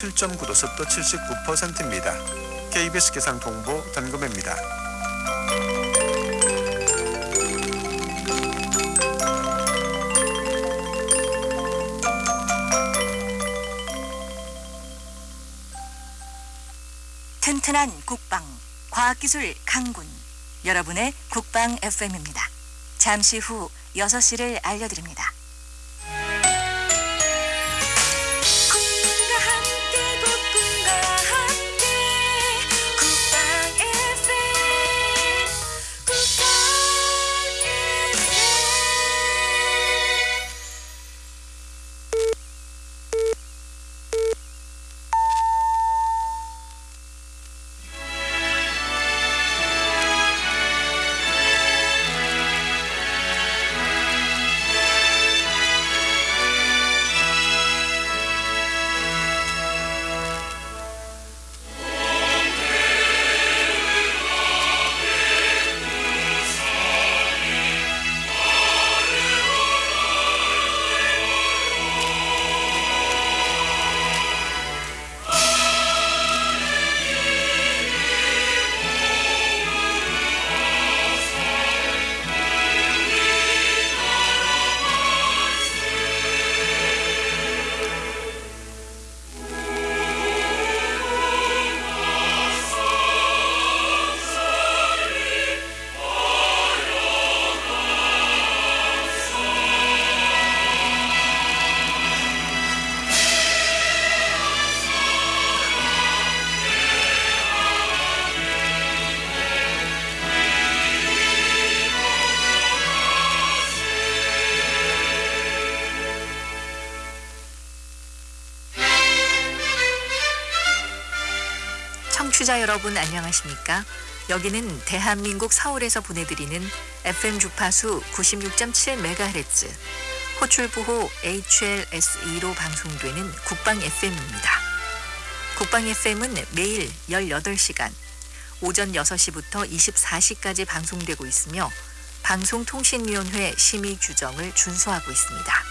7.9도 습도 79%입니다. KBS 기상 통보 전금입니다. 튼튼한 국방, 과학기술 강군. 여러분의 국방 FM입니다. 잠시 후 6시를 알려드립니다. 청취자 여러분 안녕하십니까? 여기는 대한민국 서울에서 보내드리는 FM 주파수 96.7MHz 호출부호 HLS2로 방송되는 국방 FM입니다. 국방 FM은 매일 18시간 오전 6시부터 24시까지 방송되고 있으며 방송통신위원회 심의 규정을 준수하고 있습니다.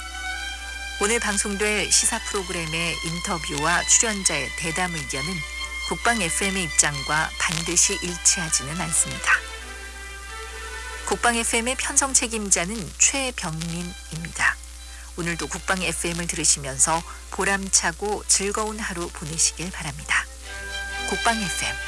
오늘 방송될 시사 프로그램의 인터뷰와 출연자의 대담 의견은 국방 FM의 입장과 반드시 일치하지는 않습니다. 국방 FM의 편성 책임자는 최병민입니다. 오늘도 국방 FM을 들으시면서 보람차고 즐거운 하루 보내시길 바랍니다. 국방 FM